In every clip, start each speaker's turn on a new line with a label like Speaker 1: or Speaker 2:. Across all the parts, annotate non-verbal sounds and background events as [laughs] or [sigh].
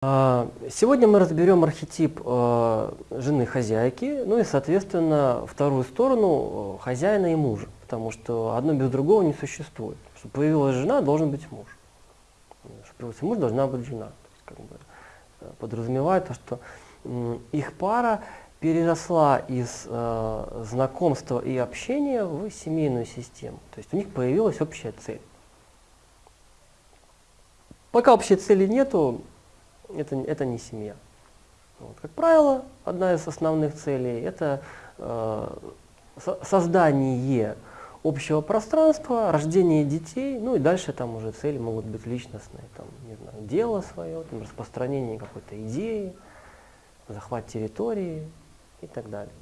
Speaker 1: А, сегодня мы разберем архетип э, жены хозяйки, ну и, соответственно, вторую сторону э, хозяина и мужа, потому что одно без другого не существует. Чтобы появилась жена, должен быть муж. Чтобы появился муж, должна быть жена. То есть, как бы, э, подразумевает то, что их пара переросла из э, знакомства и общения в семейную систему. То есть у них появилась общая цель. Пока общей цели нету, это, это не семья. Вот. Как правило, одна из основных целей – это э, создание общего пространства, рождение детей, ну и дальше там уже цели могут быть личностные, там, не знаю, дело свое, там, распространение какой-то идеи, захват территории и так далее.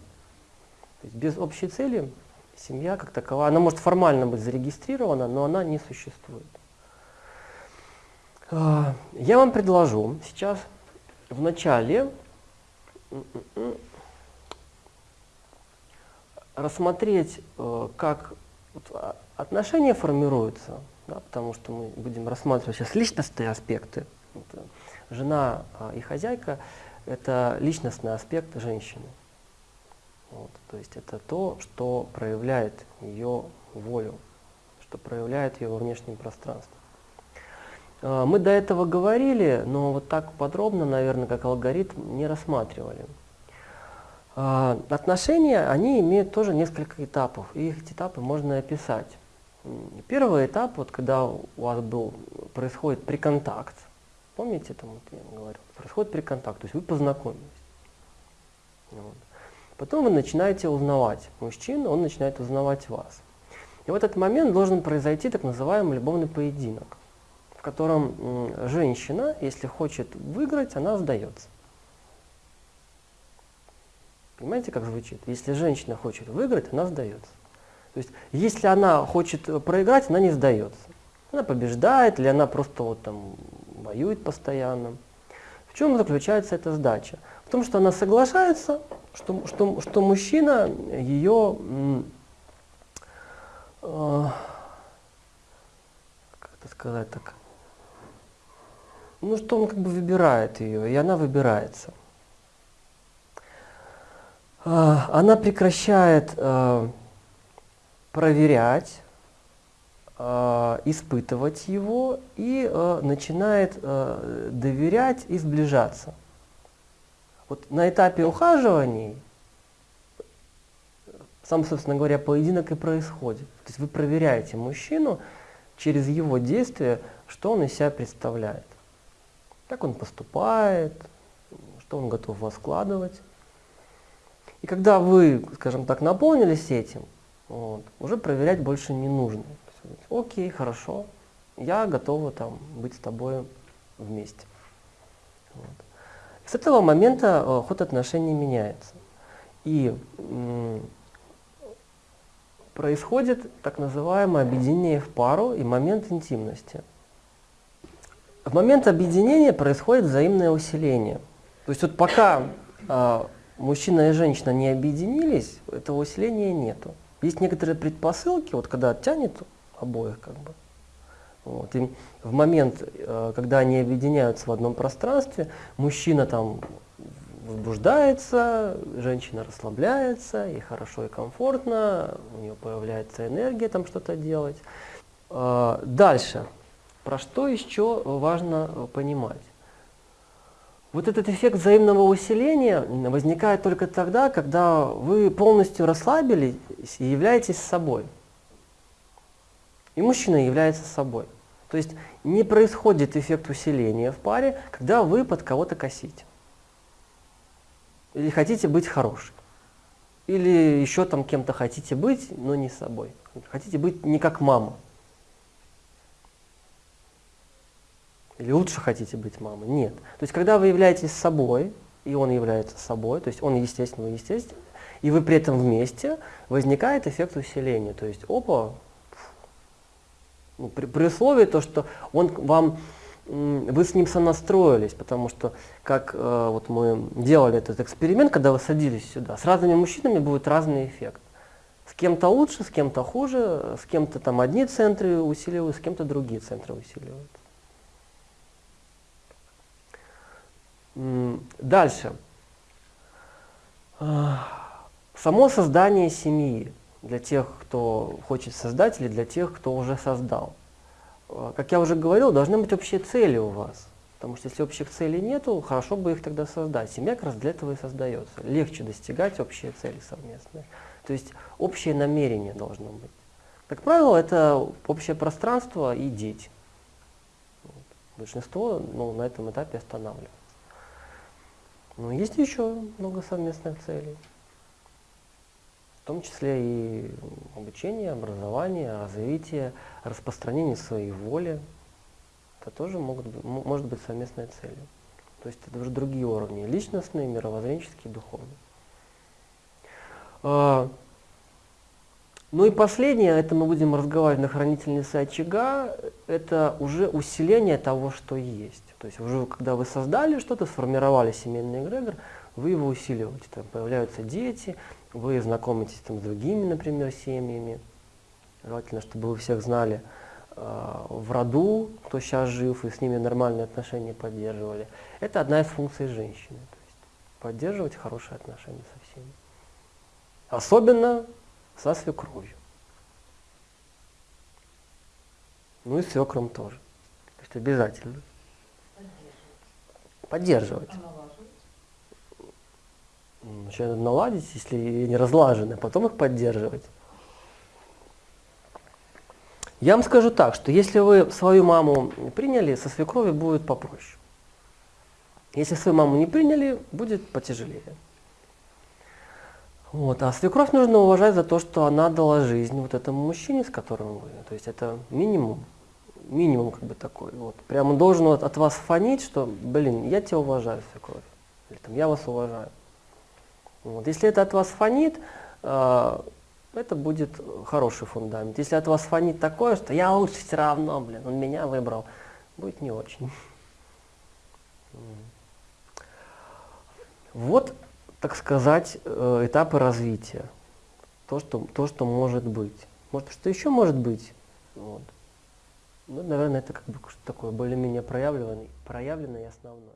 Speaker 1: То есть без общей цели семья как такова, она может формально быть зарегистрирована, но она не существует. А, я вам предложу сейчас в начале рассмотреть, э, как а, отношения формируются, да, потому что мы будем рассматривать сейчас личностные аспекты. Это жена а, и хозяйка – это личностный аспект женщины. Вот, то есть это то, что проявляет ее волю, что проявляет ее во внешнем пространстве. А, мы до этого говорили, но вот так подробно, наверное, как алгоритм, не рассматривали. А, отношения, они имеют тоже несколько этапов, и эти этапы можно описать. Первый этап, вот когда у вас был, происходит приконтакт, помните, там вот я говорил, происходит приконтакт, то есть вы познакомились. Вот. Потом вы начинаете узнавать мужчину, он начинает узнавать вас. И в этот момент должен произойти так называемый любовный поединок котором женщина, если хочет выиграть, она сдается. Понимаете, как звучит? Если женщина хочет выиграть, она сдается. То есть, если она хочет проиграть, она не сдается. Она побеждает, или она просто вот там воюет постоянно. В чем заключается эта сдача? В том, что она соглашается, что, что, что мужчина ее, э, как это сказать так, ну, что он как бы выбирает ее, и она выбирается. А, она прекращает э, проверять, э, испытывать его и э, начинает доверять и сближаться. Вот на этапе ухаживаний сам, собственно говоря, поединок и происходит. То есть вы проверяете мужчину через его действия, что он из себя представляет как он поступает, что он готов вас вкладывать. И когда вы, скажем так, наполнились этим, вот, уже проверять больше не нужно. Окей, хорошо, я готова там, быть с тобой вместе. Вот. С этого момента э, ход отношений меняется. И происходит так называемое объединение в пару и момент интимности. В момент объединения происходит взаимное усиление. То есть вот пока э, мужчина и женщина не объединились, этого усиления нету. Есть некоторые предпосылки, вот когда тянет обоих как бы. Вот, и в момент, э, когда они объединяются в одном пространстве, мужчина там возбуждается, женщина расслабляется, ей хорошо и комфортно, у нее появляется энергия там что-то делать. Э, дальше. Про что еще важно понимать? Вот этот эффект взаимного усиления возникает только тогда, когда вы полностью расслабились и являетесь собой. И мужчина является собой. То есть не происходит эффект усиления в паре, когда вы под кого-то косите. Или хотите быть хорошим. Или еще там кем-то хотите быть, но не собой. Хотите быть не как мама. Или лучше хотите быть мамой? Нет. То есть, когда вы являетесь собой, и он является собой, то есть он естественно, вы естественно, и вы при этом вместе, возникает эффект усиления. То есть, опа, ну, при, при условии то, что он вам, вы с ним сонастроились, потому что, как э, вот мы делали этот эксперимент, когда вы садились сюда, с разными мужчинами будет разный эффект. С кем-то лучше, с кем-то хуже, с кем-то там одни центры усиливают, с кем-то другие центры усиливают. Дальше. Само создание семьи для тех, кто хочет создать, или для тех, кто уже создал. А, как я уже говорил, должны быть общие цели у вас. Потому что если общих целей нету, хорошо бы их тогда создать. Семья как раз для этого и создается. Легче достигать общие цели совместные. То есть общее намерение должно быть. Как правило, это общее пространство и дети. Большинство ну, на этом этапе останавливается. Но есть еще много совместных целей в том числе и обучение, образование, развитие, распространение своей воли. Это тоже могут может быть совместной целью. То есть это уже другие уровни, личностные, мировоззренческие, духовные. Ну и последнее, это мы будем разговаривать на хранительнице очага, это уже усиление того, что есть. То есть уже когда вы создали что-то, сформировали семейный эгрегор, вы его усиливаете. Там появляются дети, вы знакомитесь там, с другими, например, семьями. Желательно, чтобы вы всех знали э, в роду, кто сейчас жив, и с ними нормальные отношения поддерживали. Это одна из функций женщины. То есть поддерживать хорошие отношения со всеми. Особенно со свекровью. Ну и свекром тоже. То есть обязательно. Поддерживать. Поддерживать. Сначала надо наладить, если не разлажены, а потом их поддерживать. Я вам скажу так, что если вы свою маму приняли, со свекрови будет попроще. Если свою маму не приняли, будет потяжелее. Вот. А свекровь нужно уважать за то, что она дала жизнь вот этому мужчине, с которым вы. То есть это минимум. Минимум как бы такой. Вот. Прямо должен вот от вас фонить, что, блин, я тебя уважаю, свекровь. Или там, я вас уважаю. Вот. Если это от вас фонит, э, это будет хороший фундамент. Если от вас фонит такое, что я лучше все равно, блин, он меня выбрал, будет не очень. [laughs] Вот, так сказать, э, этапы развития. То, что, то, что может быть. Может, что еще может быть? Вот. Ну, наверное, это как бы такое более-менее проявленное, проявленное и основное.